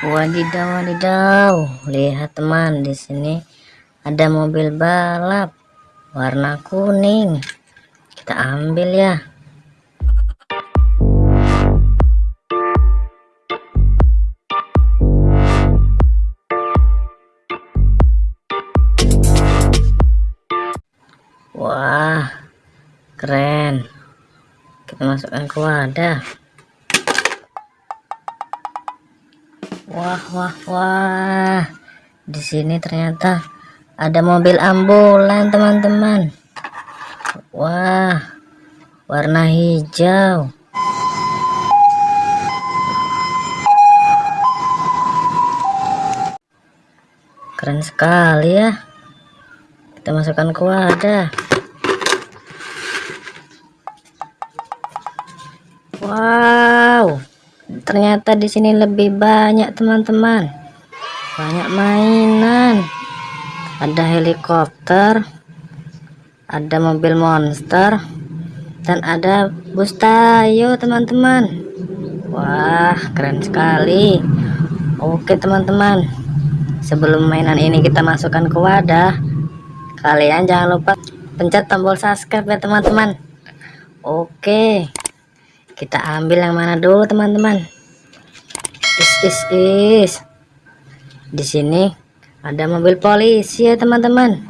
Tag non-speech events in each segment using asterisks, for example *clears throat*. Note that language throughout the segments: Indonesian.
Wadidaw, wadidaw. Lihat teman, di sini ada mobil balap warna kuning. Kita ambil ya. Wah, keren. Kita masukkan ke wadah. Wah, wah, wah. Di sini ternyata ada mobil ambulan, teman-teman. Wah, warna hijau. Keren sekali ya. Kita masukkan ke wadah. Wow ternyata di sini lebih banyak teman-teman. Banyak mainan. Ada helikopter ada mobil monster dan ada bus tayo teman-teman. Wah keren sekali. Oke teman-teman. Sebelum mainan ini kita masukkan ke wadah kalian jangan lupa pencet tombol subscribe ya teman-teman. Oke kita ambil yang mana dulu teman-teman is is is. Di sini ada mobil polisi ya teman-teman.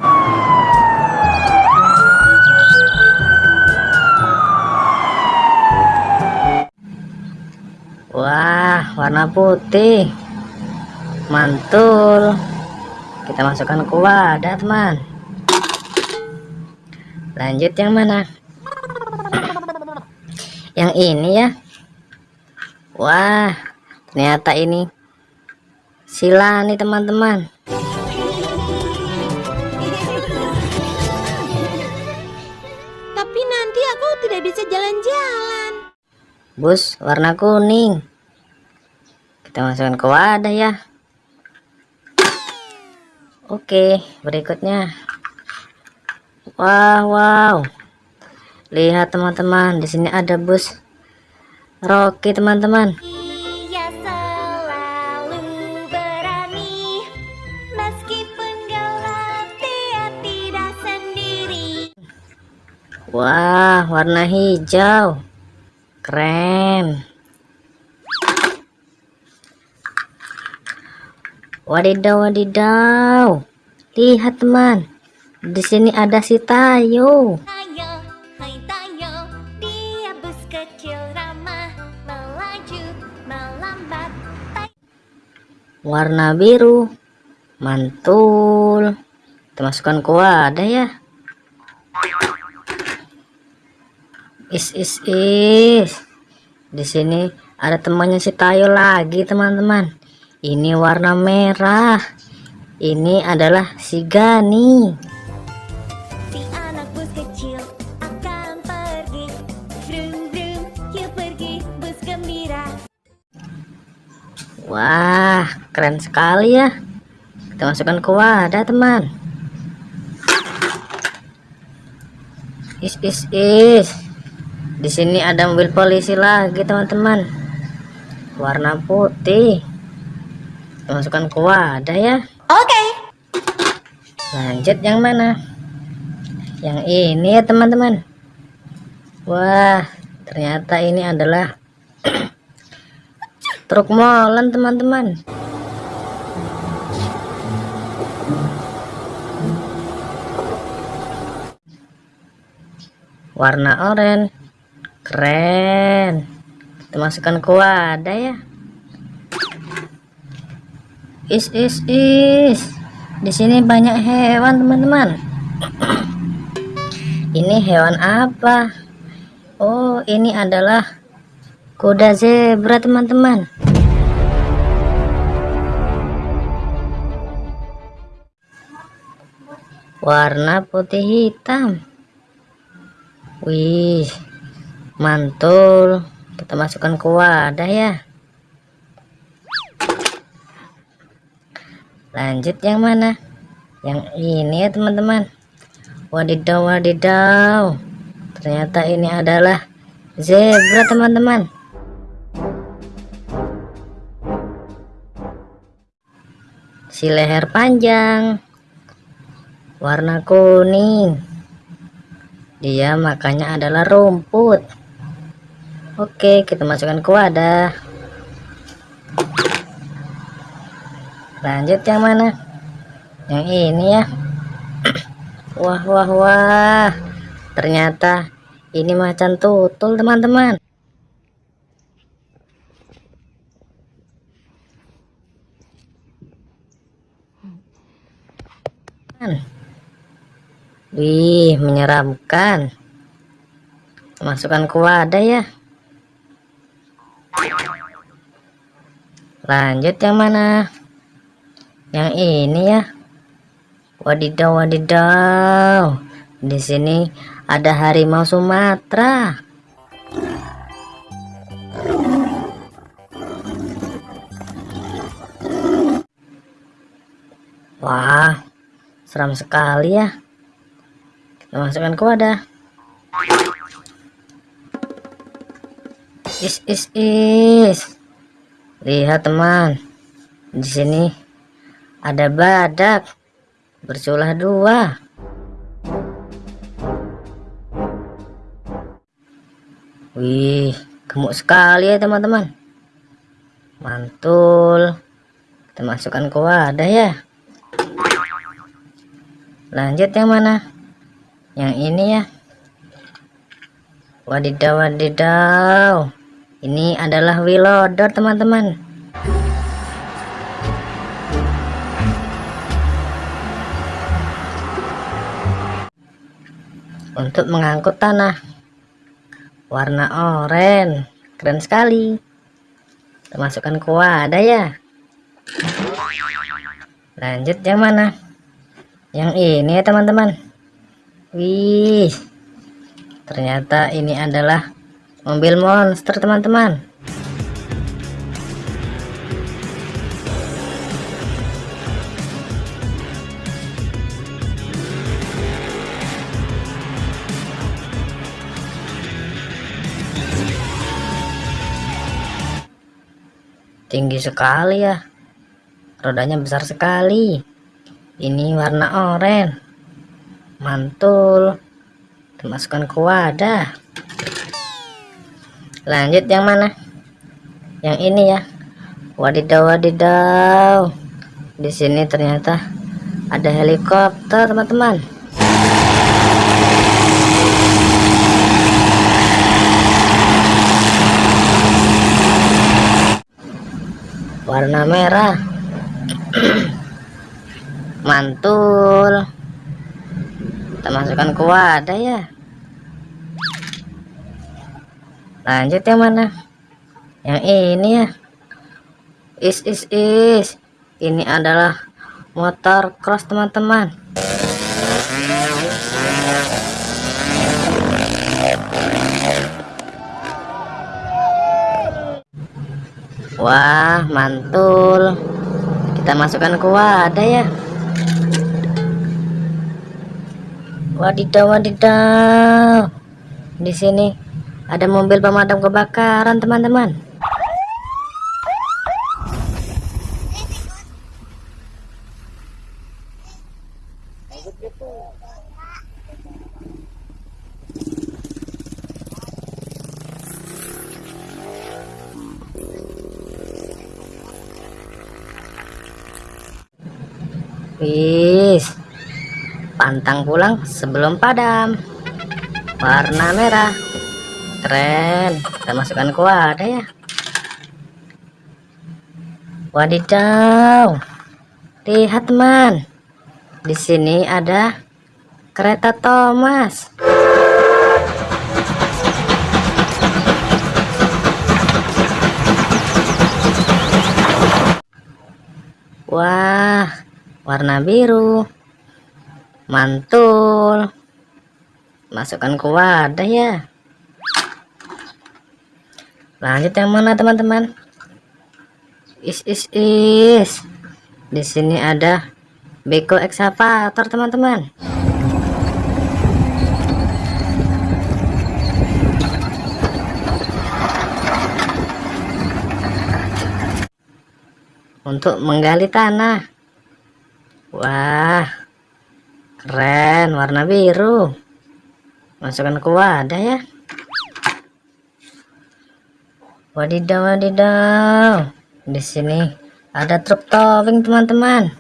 Wah warna putih. Mantul. Kita masukkan ke wadah teman. Lanjut yang mana? Yang ini ya. Wah ternyata ini sila nih teman-teman. Tapi nanti aku tidak bisa jalan-jalan. Bus warna kuning. Kita masukkan ke wadah ya. Oke berikutnya. Wow wow. Lihat teman-teman di sini ada bus Rocky teman-teman Wah, warna hijau. Keren. Wadidaw, wadidaw. Lihat teman. Di sini ada si Tayo. Tayo, hai Tayo. Dia bus kecil ramah, melaju, melambat. Warna biru. Mantul. Kita masukkan ke wadah ya. Is is is. Di sini ada temannya si Tayo lagi teman-teman. Ini warna merah. Ini adalah si Gani. Si anak bus kecil akan pergi. Brum brum yuk pergi bus gembira. Wah keren sekali ya. Kita masukkan ke wadah teman. Is is is di sini ada mobil polisi lagi teman-teman. Warna putih. Masukkan ke wadah ya. Oke. Okay. lanjut yang mana? Yang ini ya teman-teman. Wah ternyata ini adalah *clears throat* truk molen teman-teman. Warna oranye keren. Kita masukkan ke wadah ya. Is is is. Di sini banyak hewan teman-teman. *clears throat* Ini hewan apa? Oh ini adalah kuda zebra teman-teman. Warna putih hitam. Wih mantul. Kita masukkan ke wadah ya. Lanjut yang mana? Yang ini ya teman-teman. Wadidaw wadidaw ternyata ini adalah zebra teman-teman. Si leher panjang. Warna kuning. Dia makannya adalah rumput oke kita masukkan ke wadah. Lanjut yang mana? Yang ini ya. *clears throat* Wah wah wah. Ternyata ini macan tutul teman-teman. Wih, menyeramkan. Masukkan ke wadah ya. Lanjut yang mana? Yang ini ya. Wadidaw, wadidaw. Di sini ada harimau Sumatera. Wah, seram sekali ya kita masukkan ke wadah is is is lihat teman. Di sini ada badak. Berculah dua. Wih gemuk sekali ya teman-teman. Mantul. Kita masukkan ke wadah ya. Lanjut yang mana? Yang ini ya. Wadidaw wadidaw ini adalah wilodor teman-teman. Untuk mengangkut tanah. Warna oranye. Keren sekali. Kita masukkan ke wadah ya? Lanjut yang mana? Yang ini ya teman-teman. Wih. Ternyata ini adalah mobil monster teman-teman. Tinggi sekali ya. Rodanya besar sekali. Ini warna oranye. Mantul. Dimasukkan ke wadah lanjut yang mana? Yang ini ya. Wadidaw wadidaw di sini ternyata ada helikopter teman-teman. Warna merah. *clears throat* Mantul. Kita masukkan ke wadah ya lanjut yang mana? Yang ini ya. Is is is. Ini adalah motor cross teman-teman. Wah mantul. Kita masukkan ke wadah ya. Wadidaw wadidaw. Di sini ada mobil pemadam kebakaran teman-teman. Wis. Pantang pulang sebelum padam. Warna merah keren kita masukkan ke wadah ya. Wadidaw. Lihat teman di sini ada kereta Thomas. Wah warna biru. Mantul. Masukkan ke wadah ya lanjut yang mana teman-teman? Is is is. Di sini ada beko excavator teman-teman. Untuk menggali tanah. Wah, keren, warna biru. Masukkan ke wadah ya. Wadidaw, wadidaw. Di sini ada truk towing, teman-teman.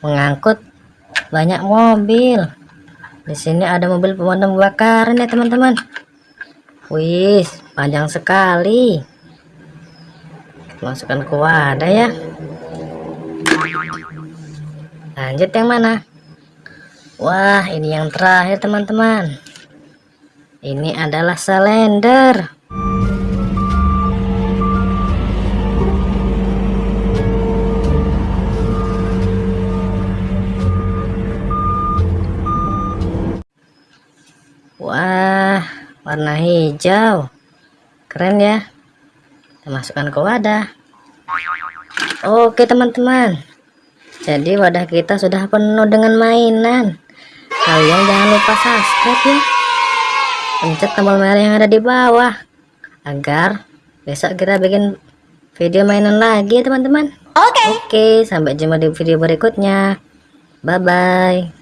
Mengangkut banyak mobil. Di sini ada mobil pemadam kebakaran ya, teman-teman. Wih, panjang sekali. Masukkan ke wadah ya. Lanjut yang mana? Wah, ini yang terakhir teman-teman. Ini adalah selender. Wah, warna hijau. Keren ya. Kita masukkan ke wadah. Oke teman-teman. Jadi wadah kita sudah penuh dengan mainan. Kalian jangan lupa subscribe ya. Pencet tombol merah yang ada di bawah. Agar besok kita bikin video mainan lagi ya teman-teman. Oke. Oke, sampai jumpa di video berikutnya. Bye-bye.